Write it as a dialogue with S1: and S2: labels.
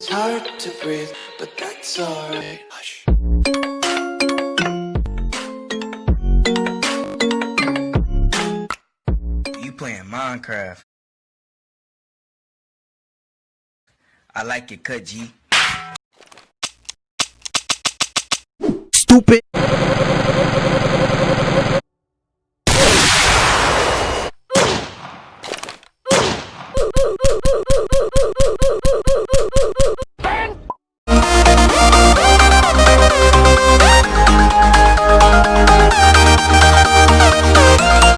S1: It's hard to breathe, but that's alright. Hush.
S2: You playing Minecraft. I like it cut G.
S3: Stupid.